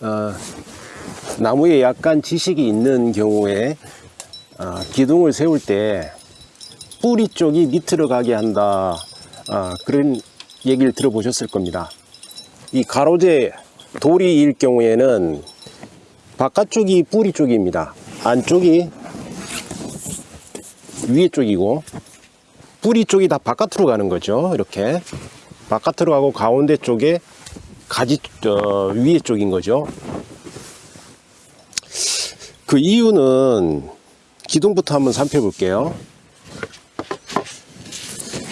어, 나무에 약간 지식이 있는 경우에 어, 기둥을 세울 때 뿌리 쪽이 밑으로 가게 한다 어, 그런 얘기를 들어보셨을 겁니다. 이 가로제 돌이일 경우에는 바깥쪽이 뿌리 쪽입니다. 안쪽이 위에 쪽이고 뿌리 쪽이 다 바깥으로 가는 거죠. 이렇게 바깥으로 가고 가운데 쪽에 가지 어, 위에 쪽인 거죠. 그 이유는 기둥부터 한번 살펴볼게요.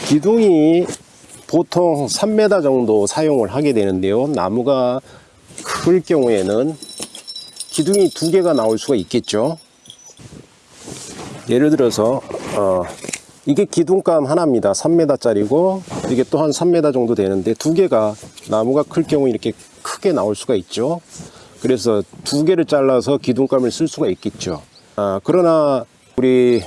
기둥이 보통 3m 정도 사용을 하게 되는데요. 나무가 클 경우에는 기둥이 두 개가 나올 수가 있겠죠. 예를 들어서 어, 이게 기둥감 하나입니다. 3m 짜리고 이게 또 한 3m 정도 되는데 두 개가 나무가 클 경우 이렇게 크게 나올 수가 있죠. 그래서 두 개를 잘라서 기둥감을 쓸 수가 있겠죠. 아, 그러나 우리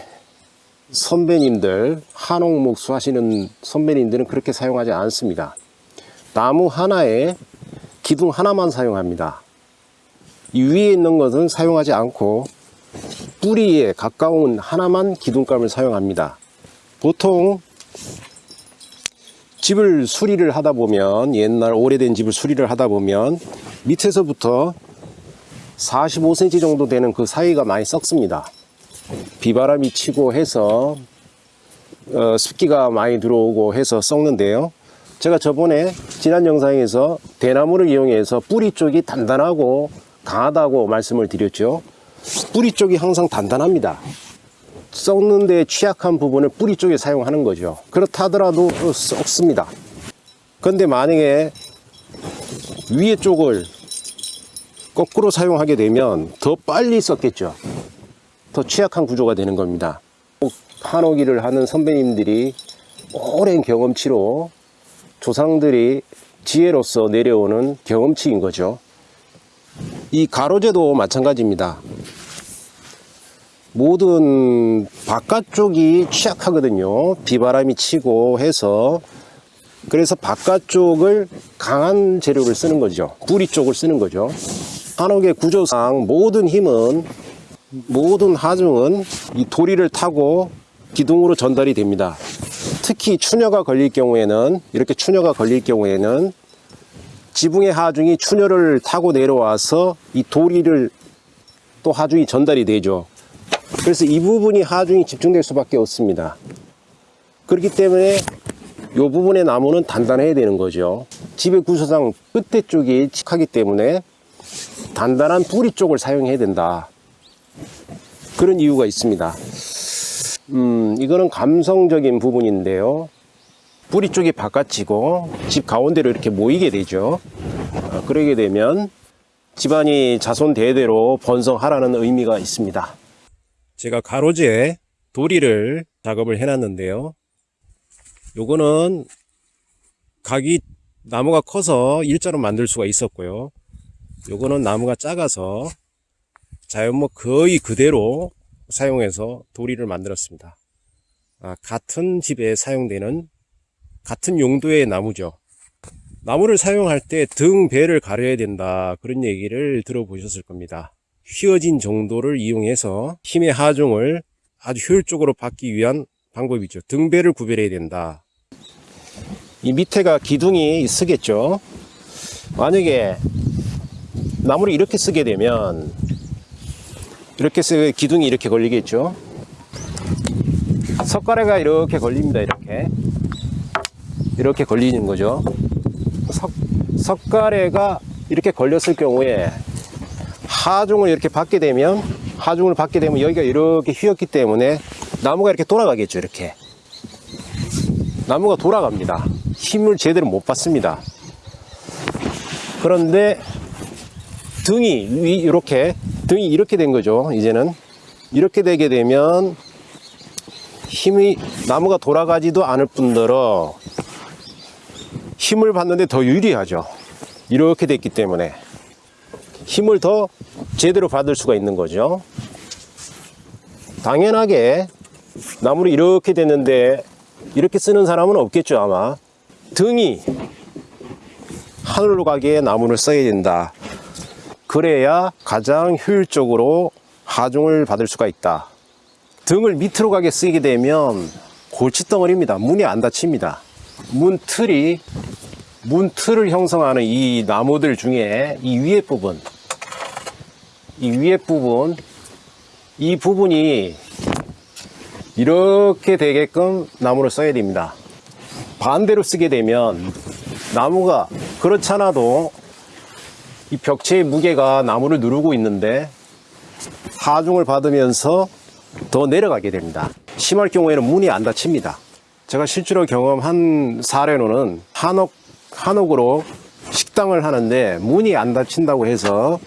선배님들 한옥목수 하시는 선배님들은 그렇게 사용하지 않습니다. 나무 하나에 기둥 하나만 사용합니다. 이 위에 있는 것은 사용하지 않고 뿌리에 가까운 하나만 기둥감을 사용합니다. 보통 집을 수리를 하다 보면 옛날 오래된 집을 수리를 하다 보면 밑에서부터 45cm 정도 되는 그 사이가 많이 썩습니다. 비바람이 치고 해서 어, 습기가 많이 들어오고 해서 썩는데요. 제가 저번에 지난 영상에서 대나무를 이용해서 뿌리 쪽이 단단하고 강하다고 말씀을 드렸죠. 뿌리 쪽이 항상 단단합니다. 썩는 데 취약한 부분을 뿌리 쪽에 사용하는 거죠. 그렇다 하더라도 썩습니다. 그런데 만약에 위에 쪽을 거꾸로 사용하게 되면 더 빨리 썩겠죠. 더 취약한 구조가 되는 겁니다. 한옥일을 하는 선배님들이 오랜 경험치로 조상들이 지혜로서 내려오는 경험치인 거죠. 이 가로제도 마찬가지입니다. 모든 바깥쪽이 취약하거든요. 비바람이 치고 해서 그래서 바깥쪽을 강한 재료를 쓰는 거죠. 뿌리 쪽을 쓰는 거죠. 한옥의 구조상 모든 힘은 모든 하중은 이 도리를 타고 기둥으로 전달이 됩니다. 특히 추녀가 걸릴 경우에는 이렇게 추녀가 걸릴 경우에는 지붕의 하중이 추녀를 타고 내려와서 이 도리를 또 하중이 전달이 되죠. 그래서 이 부분이 하중이 집중될 수밖에 없습니다. 그렇기 때문에 이 부분의 나무는 단단해야 되는 거죠. 집의 구조상 끝에 쪽이 칙하기 때문에 단단한 뿌리 쪽을 사용해야 된다. 그런 이유가 있습니다. 음, 이거는 감성적인 부분인데요. 뿌리 쪽이 바깥이고 집 가운데로 이렇게 모이게 되죠. 어, 그러게 되면 집안이 자손 대대로 번성하라는 의미가 있습니다. 제가 가로지에 도리를 작업을 해놨는데요. 요거는 각이 나무가 커서 일자로 만들 수가 있었고요. 요거는 나무가 작아서 자연목 거의 그대로 사용해서 도리를 만들었습니다. 아, 같은 집에 사용되는 같은 용도의 나무죠. 나무를 사용할 때 등 배를 가려야 된다 그런 얘기를 들어보셨을 겁니다. 휘어진 정도를 이용해서 힘의 하중을 아주 효율적으로 받기 위한 방법이죠. 등배를 구별해야 된다. 이 밑에가 기둥이 쓰겠죠. 만약에 나무를 이렇게 쓰게 되면 이렇게 쓰 기둥이 이렇게 걸리겠죠. 석가래가 이렇게 걸립니다. 이렇게 이렇게 걸리는 거죠. 석, 석가래가 이렇게 걸렸을 경우에 하중을 이렇게 받게 되면 하중을 받게 되면 여기가 이렇게 휘었기 때문에 나무가 이렇게 돌아가겠죠. 이렇게 나무가 돌아갑니다. 힘을 제대로 못 받습니다. 그런데 등이 위 이렇게 등이 이렇게 된 거죠. 이제는 이렇게 되게 되면 힘이 나무가 돌아가지도 않을 뿐더러 힘을 받는데 더 유리하죠. 이렇게 됐기 때문에 힘을 더 제대로 받을 수가 있는 거죠. 당연하게 나무를 이렇게 됐는데 이렇게 쓰는 사람은 없겠죠 아마 등이 하늘로 가기에 나무를 써야 된다 그래야 가장 효율적으로 하중을 받을 수가 있다. 등을 밑으로 가게 쓰게 되면 골칫덩어리입니다. 문이 안 닫힙니다. 문 틀이 문 틀을 형성하는 이 나무들 중에 이 위에 부분 이 위에 부분 이 부분이 이렇게 되게끔 나무를 써야 됩니다. 반대로 쓰게 되면 나무가 그렇잖아도 이 벽체의 무게가 나무를 누르고 있는데 하중을 받으면서 더 내려가게 됩니다. 심할 경우에는 문이 안 닫힙니다. 제가 실제로 경험한 사례로는 한옥, 한옥으로 식당을 하는데 문이 안 닫힌다고 해서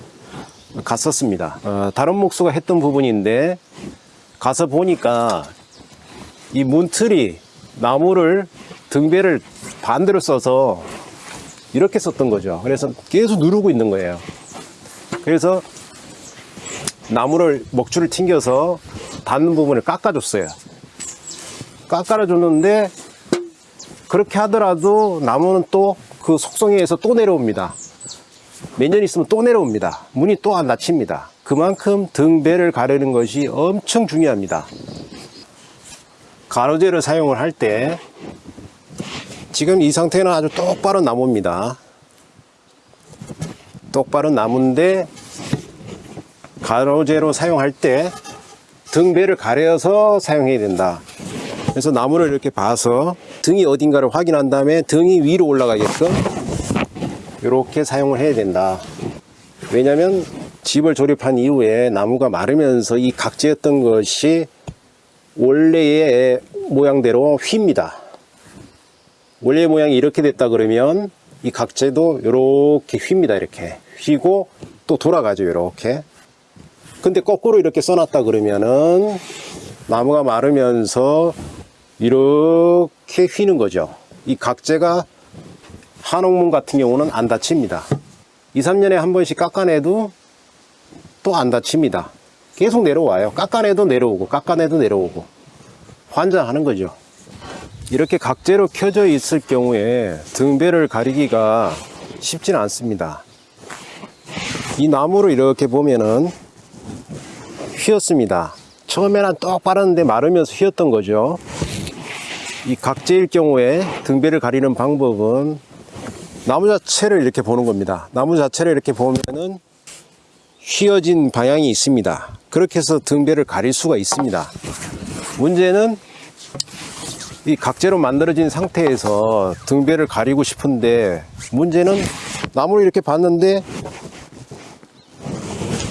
갔었습니다. 어, 다른 목수가 했던 부분인데 가서 보니까 이 문틀이 나무를 등배를 반대로 써서 이렇게 썼던 거죠. 그래서 계속 누르고 있는 거예요. 그래서 나무를 먹줄을 튕겨서 닿는 부분을 깎아줬어요. 깎아줬는데 그렇게 하더라도 나무는 또 그 속성에 의해서 또 내려옵니다. 몇 년 있으면 또 내려옵니다. 문이 또 안 닫힙니다. 그만큼 등배를 가르는 것이 엄청 중요합니다. 가로재를 사용을 할 때 지금 이 상태는 아주 똑바른 나무입니다. 똑바른 나무인데 가로재로 사용할 때 등배를 가려서 사용해야 된다. 그래서 나무를 이렇게 봐서 등이 어딘가를 확인한 다음에 등이 위로 올라가게끔 이렇게 사용을 해야 된다. 왜냐하면 집을 조립한 이후에 나무가 마르면서 이 각재였던 것이 원래의 모양대로 휩니다. 원래 모양이 이렇게 됐다 그러면 이 각재도 이렇게 휩니다. 이렇게 휘고 또 돌아가죠. 이렇게. 근데 거꾸로 이렇게 써놨다 그러면은 나무가 마르면서 이렇게 휘는 거죠. 이 각재가 한옥문 같은 경우는 안 닫힙니다. 2, 3년에 한 번씩 깎아내도 또안 닫힙니다. 계속 내려와요. 깎아내도 내려오고, 깎아내도 내려오고. 환장하는 거죠. 이렇게 각재로 켜져 있을 경우에 등배를 가리기가 쉽지는 않습니다. 이 나무를 이렇게 보면은 휘었습니다. 처음에는 똑바른데 마르면서 휘었던 거죠. 이 각재일 경우에 등배를 가리는 방법은 나무 자체를 이렇게 보는 겁니다. 나무 자체를 이렇게 보면은 휘어진 방향이 있습니다. 그렇게 해서 등배를 가릴 수가 있습니다. 문제는 이 각재로 만들어진 상태에서 등배를 가리고 싶은데 문제는 나무를 이렇게 봤는데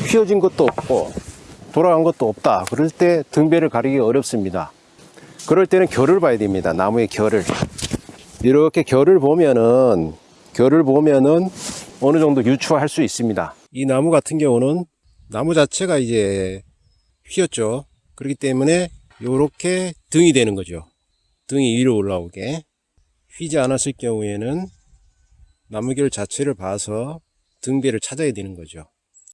휘어진 것도 없고 돌아간 것도 없다. 그럴 때 등배를 가리기 어렵습니다. 그럴 때는 결을 봐야 됩니다. 나무의 결을. 이렇게 결을 보면은 결을 보면은 어느 정도 유추할 수 있습니다. 이 나무 같은 경우는 나무 자체가 이제 휘었죠. 그렇기 때문에 이렇게 등이 되는 거죠. 등이 위로 올라오게. 휘지 않았을 경우에는 나무결 자체를 봐서 등배를 찾아야 되는 거죠.